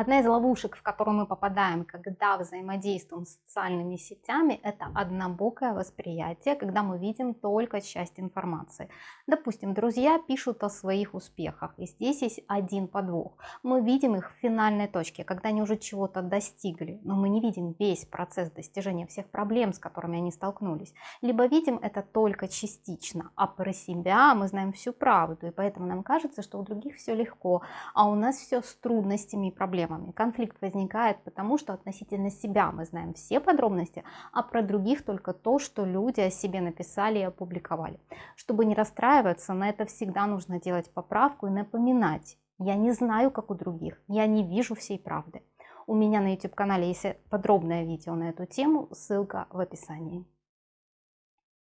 Одна из ловушек, в которую мы попадаем, когда взаимодействуем с социальными сетями, это однобокое восприятие, когда мы видим только часть информации. Допустим, друзья пишут о своих успехах, и здесь есть один подвох. Мы видим их в финальной точке, когда они уже чего-то достигли, но мы не видим весь процесс достижения всех проблем, с которыми они столкнулись. Либо видим это только частично, а про себя мы знаем всю правду, и поэтому нам кажется, что у других все легко, а у нас все с трудностями и проблемами. Конфликт возникает потому, что относительно себя мы знаем все подробности, а про других только то, что люди о себе написали и опубликовали. Чтобы не расстраиваться, на это всегда нужно делать поправку и напоминать. Я не знаю, как у других, я не вижу всей правды. У меня на YouTube канале есть подробное видео на эту тему, ссылка в описании.